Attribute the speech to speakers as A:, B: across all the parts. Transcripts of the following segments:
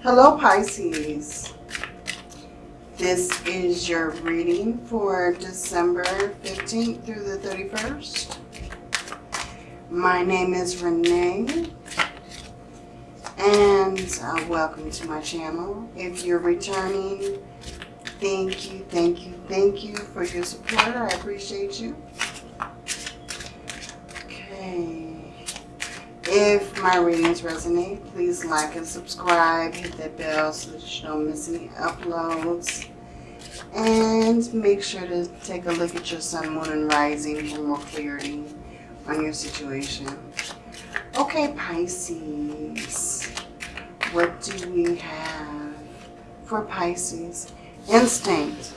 A: Hello Pisces. This is your reading for December 15th through the 31st. My name is Renee and uh, welcome to my channel. If you're returning, thank you, thank you, thank you for your support. I appreciate you. If my readings resonate, please like and subscribe. Hit that bell so that you don't miss any uploads. And make sure to take a look at your sun, moon, and rising for more clarity on your situation. Okay, Pisces. What do we have for Pisces? Instinct.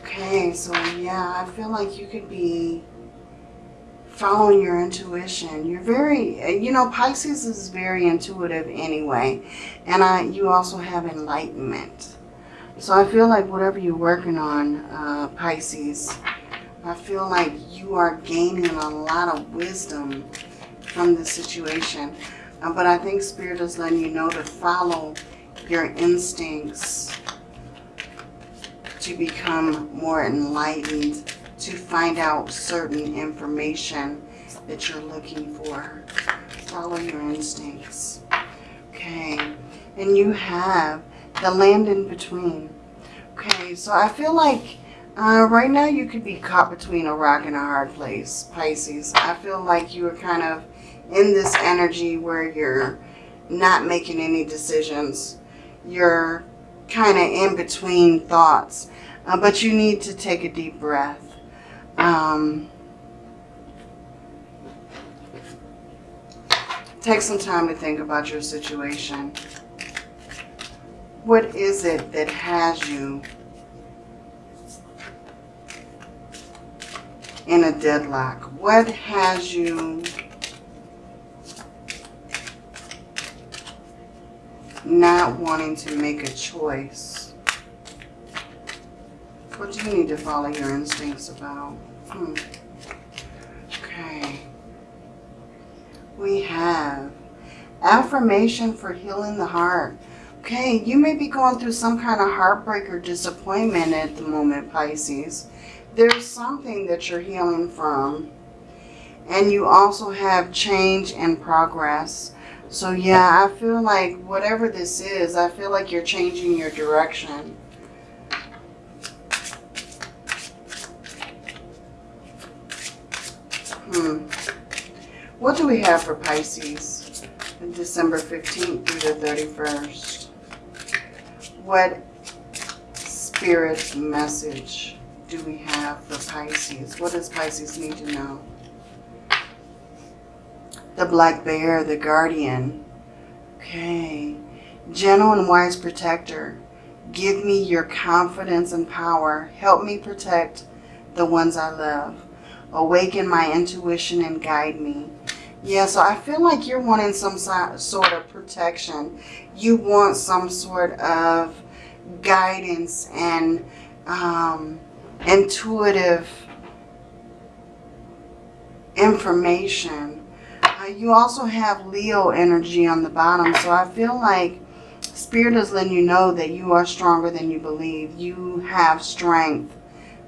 A: Okay, so yeah, I feel like you could be following your intuition. You're very, you know, Pisces is very intuitive anyway. And I, you also have enlightenment. So I feel like whatever you're working on, uh, Pisces, I feel like you are gaining a lot of wisdom from the situation. Uh, but I think Spirit is letting you know to follow your instincts to become more enlightened to find out certain information that you're looking for. Follow your instincts. Okay. And you have the land in between. Okay, so I feel like uh, right now you could be caught between a rock and a hard place, Pisces. I feel like you are kind of in this energy where you're not making any decisions. You're kind of in between thoughts. Uh, but you need to take a deep breath um, take some time to think about your situation. What is it that has you in a deadlock? What has you not wanting to make a choice? What do you need to follow your instincts about? Hmm. Okay. We have affirmation for healing the heart. Okay, you may be going through some kind of heartbreak or disappointment at the moment, Pisces. There's something that you're healing from. And you also have change and progress. So yeah, I feel like whatever this is, I feel like you're changing your direction. Hmm. What do we have for Pisces? December 15th through the 31st. What spirit message do we have for Pisces? What does Pisces need to know? The black bear, the guardian. Okay. Gentle and wise protector. Give me your confidence and power. Help me protect the ones I love awaken my intuition and guide me. Yeah, so I feel like you're wanting some sort of protection. You want some sort of guidance and um, intuitive information. Uh, you also have Leo energy on the bottom. So I feel like Spirit is letting you know that you are stronger than you believe. You have strength,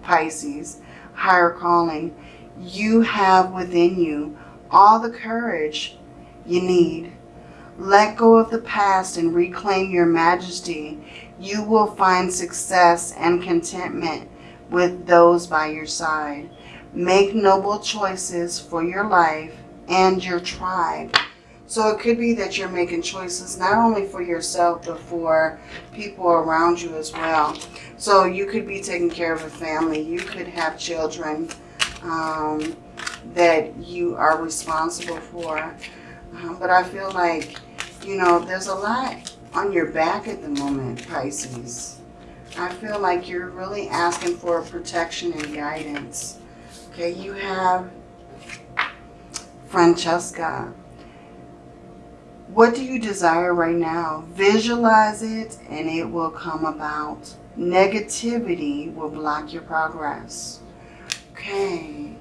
A: Pisces, higher calling you have within you all the courage you need. Let go of the past and reclaim your majesty. You will find success and contentment with those by your side. Make noble choices for your life and your tribe. So it could be that you're making choices not only for yourself, but for people around you as well. So you could be taking care of a family. You could have children um, that you are responsible for. Um, but I feel like, you know, there's a lot on your back at the moment, Pisces. I feel like you're really asking for protection and guidance. Okay, you have Francesca. What do you desire right now? Visualize it and it will come about. Negativity will block your progress. Okay.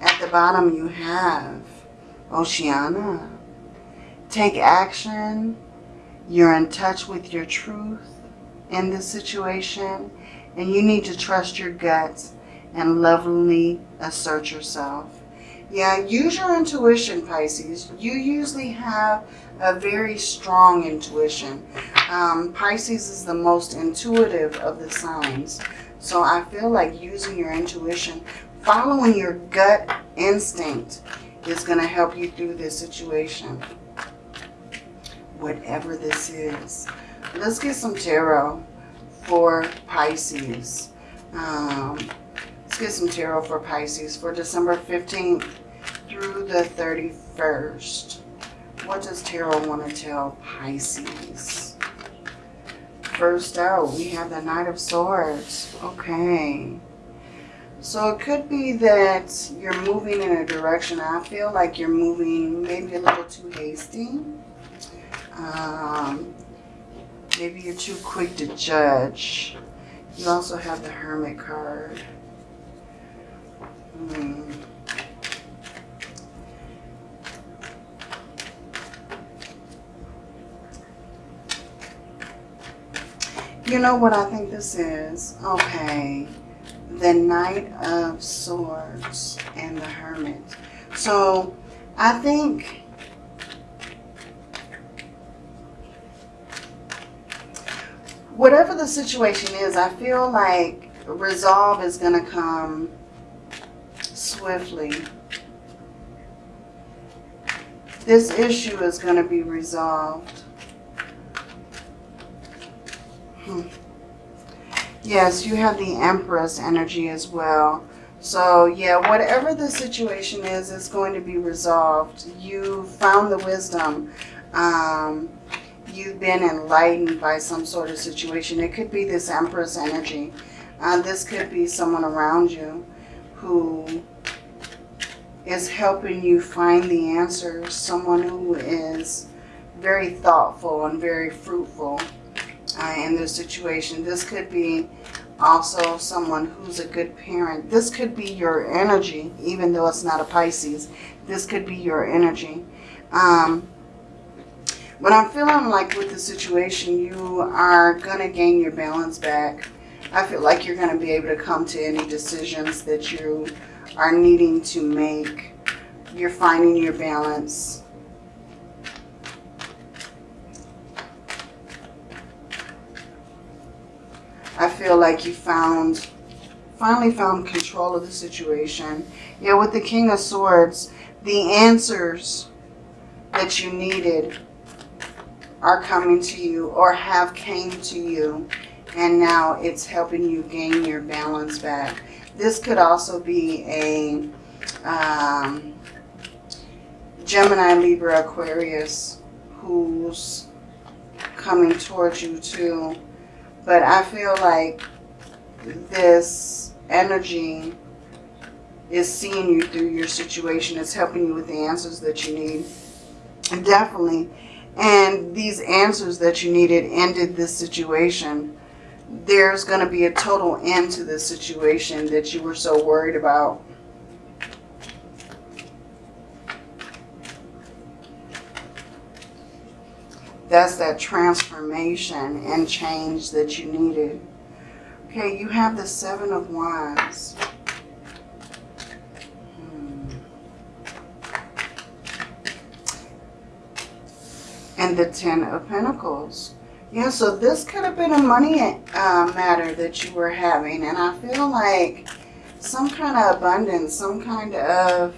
A: At the bottom you have Oceana. Take action. You're in touch with your truth in this situation. And you need to trust your guts and lovingly assert yourself. Yeah, use your intuition, Pisces. You usually have a very strong intuition. Um, Pisces is the most intuitive of the signs. So I feel like using your intuition, following your gut instinct is going to help you through this situation. Whatever this is. Let's get some tarot for Pisces. Um, let's get some tarot for Pisces for December 15th through the 31st. What does tarot want to tell Pisces? First out, we have the Knight of Swords. Okay. So it could be that you're moving in a direction. I feel like you're moving maybe a little too hasty. Um, maybe you're too quick to judge. You also have the Hermit card. Hmm. You know what I think this is? Okay. The Knight of Swords and the Hermit. So, I think... Whatever the situation is, I feel like resolve is going to come swiftly. This issue is going to be resolved. Hmm. Yes, you have the Empress energy as well. So yeah, whatever the situation is, it's going to be resolved. You found the wisdom. Um, you've been enlightened by some sort of situation. It could be this Empress energy. Uh, this could be someone around you who is helping you find the answer. Someone who is very thoughtful and very fruitful uh, in this situation. This could be also someone who's a good parent. This could be your energy, even though it's not a Pisces. This could be your energy. Um, but I'm feeling like with the situation, you are going to gain your balance back. I feel like you're going to be able to come to any decisions that you are needing to make. You're finding your balance. Feel like you found, finally found control of the situation. Yeah, with the King of Swords, the answers that you needed are coming to you or have came to you. And now it's helping you gain your balance back. This could also be a um, Gemini, Libra, Aquarius who's coming towards you too but I feel like this energy is seeing you through your situation. It's helping you with the answers that you need. Definitely. And these answers that you needed ended this situation. There's going to be a total end to this situation that you were so worried about. That's that transformation and change that you needed. Okay, you have the Seven of Wands. Hmm. And the Ten of Pentacles. Yeah, so this could have been a money uh, matter that you were having. And I feel like some kind of abundance, some kind of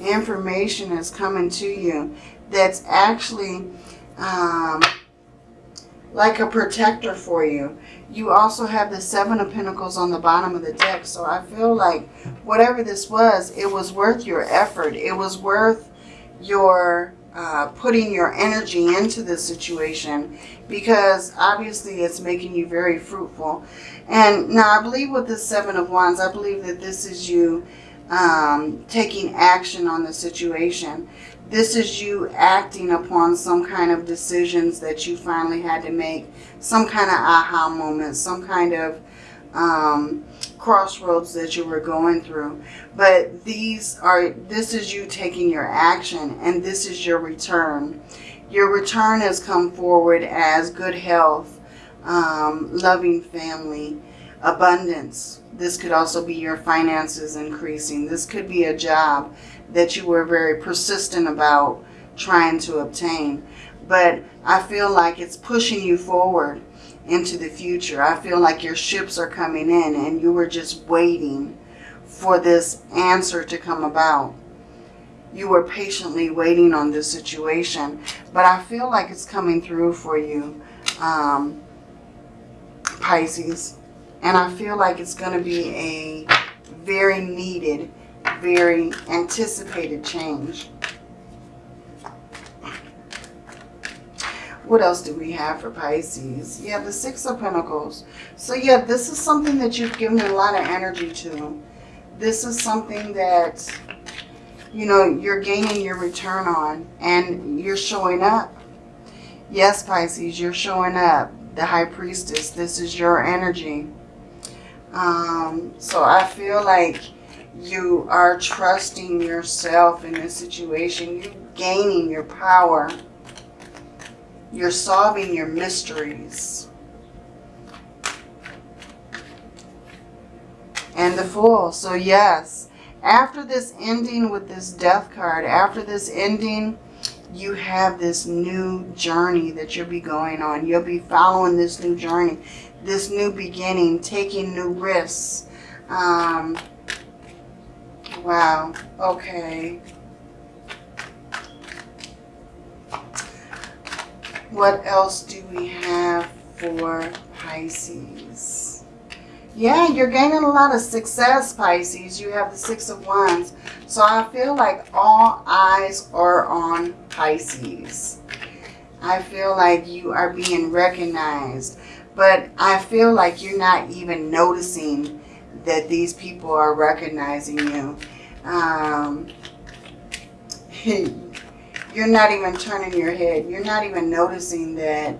A: information is coming to you that's actually um, like a protector for you. You also have the Seven of Pentacles on the bottom of the deck. So I feel like whatever this was, it was worth your effort. It was worth your uh, putting your energy into this situation because obviously it's making you very fruitful. And now I believe with the Seven of Wands, I believe that this is you um, taking action on the situation. This is you acting upon some kind of decisions that you finally had to make. Some kind of aha moment, some kind of um, crossroads that you were going through. But these are, this is you taking your action and this is your return. Your return has come forward as good health, um, loving family, abundance. This could also be your finances increasing. This could be a job that you were very persistent about trying to obtain. But I feel like it's pushing you forward into the future. I feel like your ships are coming in and you were just waiting for this answer to come about. You were patiently waiting on this situation, but I feel like it's coming through for you, um, Pisces. And I feel like it's going to be a very needed, very anticipated change. What else do we have for Pisces? Yeah, the Six of Pentacles. So yeah, this is something that you've given a lot of energy to. This is something that, you know, you're gaining your return on and you're showing up. Yes, Pisces, you're showing up. The High Priestess, this is your energy. Um, so I feel like you are trusting yourself in this situation. You're gaining your power you're solving your mysteries. And the Fool. So yes, after this ending with this Death card, after this ending, you have this new journey that you'll be going on. You'll be following this new journey, this new beginning, taking new risks. Um, wow. Okay. What else do we have for Pisces? Yeah, you're gaining a lot of success, Pisces. You have the Six of Wands. So I feel like all eyes are on Pisces. I feel like you are being recognized. But I feel like you're not even noticing that these people are recognizing you. Um, you're not even turning your head. You're not even noticing that,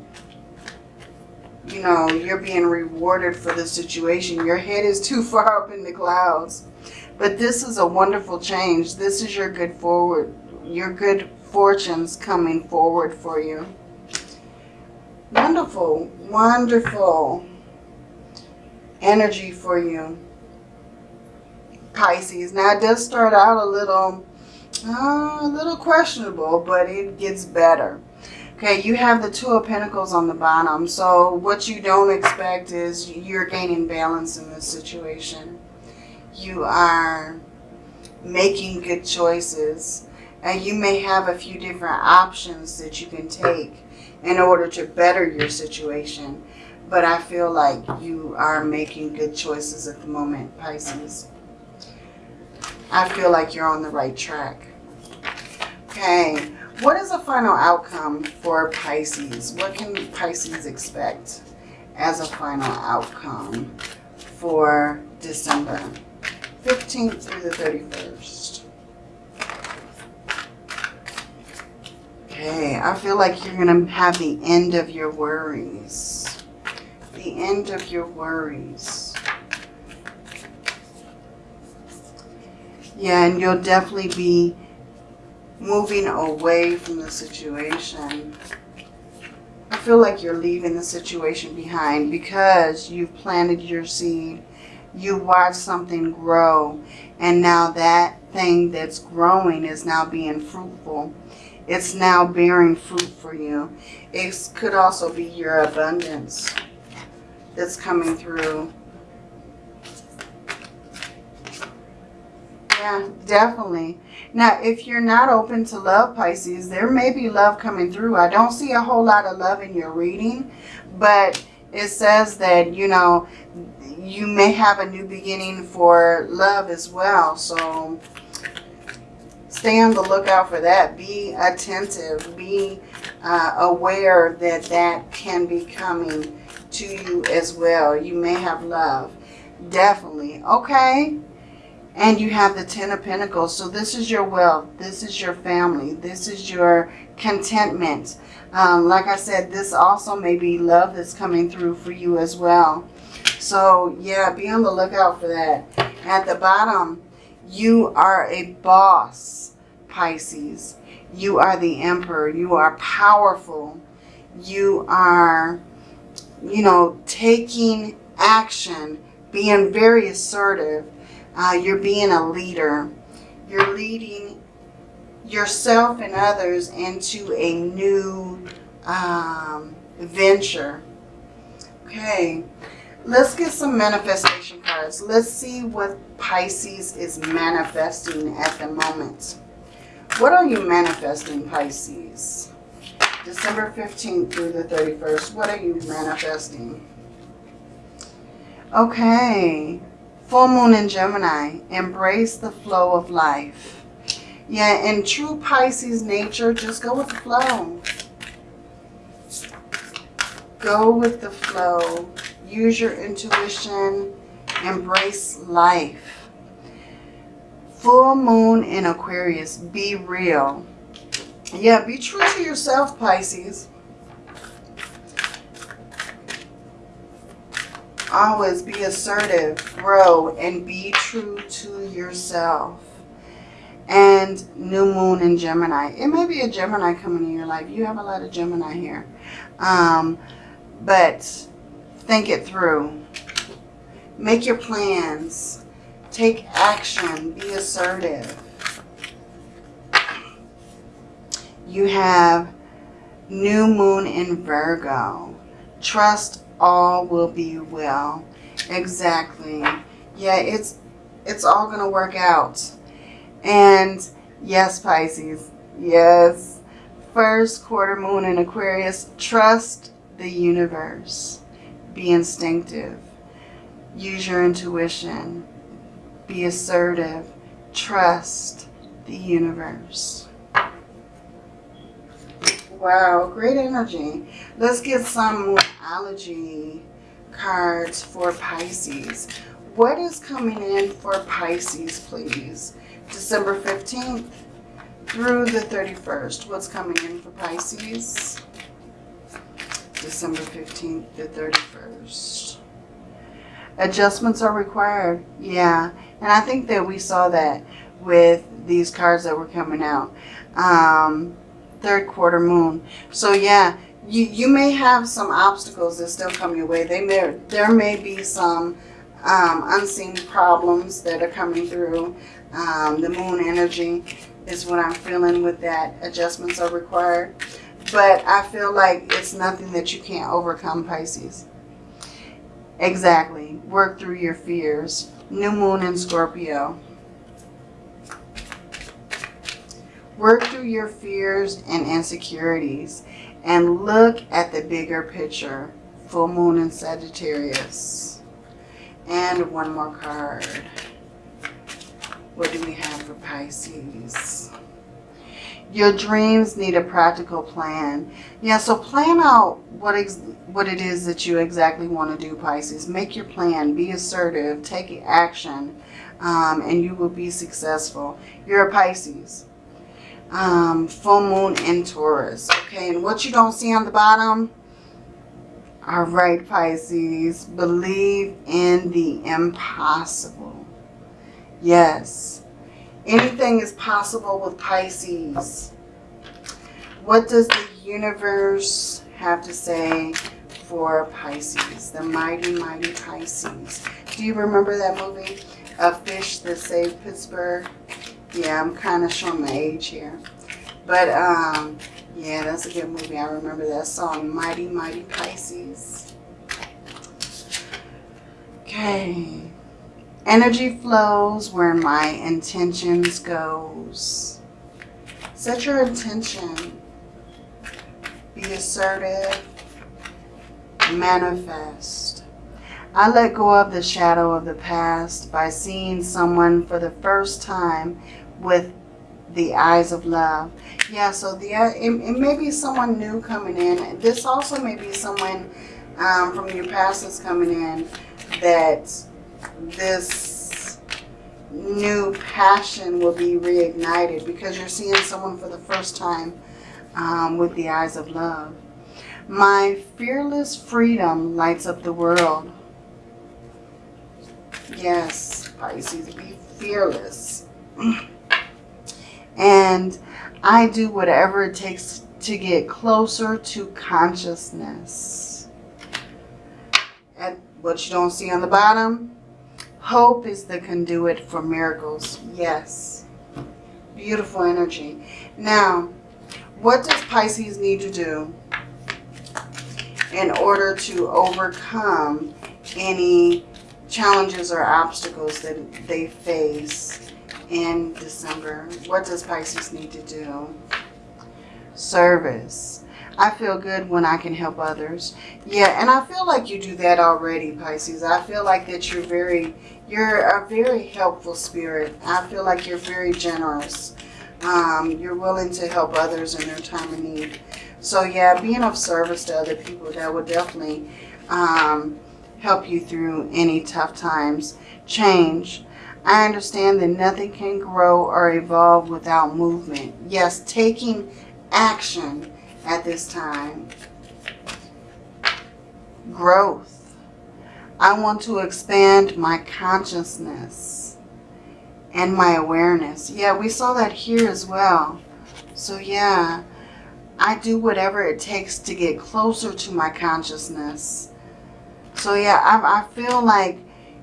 A: you know, you're being rewarded for the situation. Your head is too far up in the clouds. But this is a wonderful change. This is your good forward, your good fortunes coming forward for you. Wonderful, wonderful energy for you. Pisces. Now it does start out a little uh, a little questionable, but it gets better. Okay, you have the Two of Pentacles on the bottom. So what you don't expect is you're gaining balance in this situation. You are making good choices. And you may have a few different options that you can take in order to better your situation. But I feel like you are making good choices at the moment, Pisces. I feel like you're on the right track. Okay, what is the final outcome for Pisces? What can Pisces expect as a final outcome for December 15th through the 31st? Okay, I feel like you're going to have the end of your worries. The end of your worries. Yeah, and you'll definitely be moving away from the situation. I feel like you're leaving the situation behind because you've planted your seed. You watched something grow and now that thing that's growing is now being fruitful. It's now bearing fruit for you. It could also be your abundance that's coming through. Yeah, definitely. Now, if you're not open to love, Pisces, there may be love coming through. I don't see a whole lot of love in your reading, but it says that, you know, you may have a new beginning for love as well. So stay on the lookout for that. Be attentive. Be uh, aware that that can be coming to you as well. You may have love. Definitely. Okay. And you have the Ten of Pentacles. So this is your wealth. This is your family. This is your contentment. Um, like I said, this also may be love that's coming through for you as well. So yeah, be on the lookout for that. At the bottom, you are a boss, Pisces. You are the emperor. You are powerful. You are, you know, taking action, being very assertive. Uh, you're being a leader. You're leading yourself and others into a new um, venture. Okay, let's get some manifestation cards. Let's see what Pisces is manifesting at the moment. What are you manifesting, Pisces? December 15th through the 31st. What are you manifesting? Okay. Full moon in Gemini. Embrace the flow of life. Yeah, in true Pisces nature, just go with the flow. Go with the flow. Use your intuition. Embrace life. Full moon in Aquarius. Be real. Yeah, be true to yourself, Pisces. Always be assertive, grow, and be true to yourself. And new moon in Gemini. It may be a Gemini coming in your life. You have a lot of Gemini here. Um, but think it through. Make your plans. Take action. Be assertive. You have new moon in Virgo. Trust all will be well. Exactly. Yeah, it's it's all going to work out. And yes, Pisces. Yes. First quarter moon in Aquarius. Trust the universe. Be instinctive. Use your intuition. Be assertive. Trust the universe. Wow, great energy. Let's get some allergy cards for Pisces. What is coming in for Pisces, please? December 15th through the 31st. What's coming in for Pisces? December 15th to 31st. Adjustments are required. Yeah. And I think that we saw that with these cards that were coming out. Um, third quarter moon. So yeah, you, you may have some obstacles that still come your way. They may, there may be some um, unseen problems that are coming through. Um, the moon energy is what I'm feeling with that. Adjustments are required. But I feel like it's nothing that you can't overcome, Pisces. Exactly. Work through your fears. New moon in Scorpio. Work through your fears and insecurities and look at the bigger picture. Full moon in Sagittarius. And one more card. What do we have for Pisces? Your dreams need a practical plan. Yeah, so plan out what what it is that you exactly want to do, Pisces. Make your plan. Be assertive. Take action. Um, and you will be successful. You're a Pisces. Um, full moon in Taurus. Okay, and what you don't see on the bottom, all right, Pisces, believe in the impossible. Yes, Anything is possible with Pisces. What does the universe have to say for Pisces? The mighty, mighty Pisces. Do you remember that movie? A Fish That Saved Pittsburgh? Yeah, I'm kind of showing my age here. But, um, yeah, that's a good movie. I remember that song, Mighty, Mighty Pisces. Okay. Energy flows where my intentions goes. Set your intention. Be assertive. Manifest. I let go of the shadow of the past by seeing someone for the first time with the eyes of love. Yeah, so the it, it may be someone new coming in. This also may be someone um, from your past that's coming in that this new passion will be reignited because you're seeing someone for the first time um, with the eyes of love. My fearless freedom lights up the world. Yes, Pisces, be fearless. and I do whatever it takes to get closer to consciousness. At what you don't see on the bottom, hope is the conduit for miracles. Yes. Beautiful energy. Now, what does Pisces need to do in order to overcome any challenges or obstacles that they face in December? What does Pisces need to do? Service. I feel good when I can help others. Yeah, and I feel like you do that already, Pisces. I feel like that you're very, you're a very helpful spirit. I feel like you're very generous. Um, you're willing to help others in their time of need. So yeah, being of service to other people, that would definitely um, help you through any tough times. Change. I understand that nothing can grow or evolve without movement. Yes, taking action at this time. Growth. I want to expand my consciousness and my awareness. Yeah, we saw that here as well. So yeah, I do whatever it takes to get closer to my consciousness. So yeah, I, I feel like,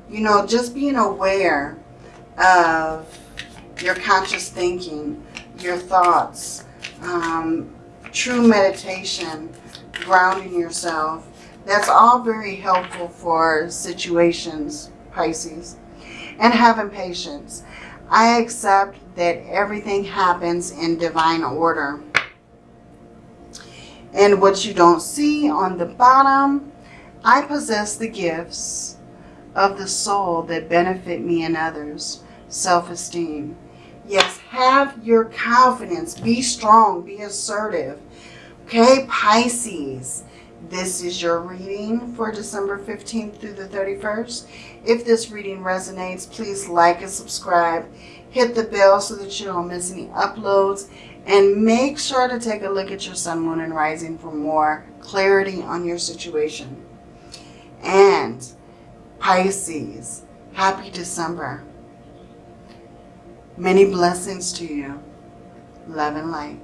A: you know, just being aware of your conscious thinking, your thoughts, um, true meditation, grounding yourself. That's all very helpful for situations, Pisces. And having patience. I accept that everything happens in divine order. And what you don't see on the bottom, I possess the gifts of the soul that benefit me and others. Self-esteem. Yes, have your confidence. Be strong. Be assertive. Okay, Pisces. This is your reading for December 15th through the 31st. If this reading resonates, please like and subscribe. Hit the bell so that you don't miss any uploads. And make sure to take a look at your sun, moon, and rising for more clarity on your situation. And Pisces, happy December. Many blessings to you. Love and light.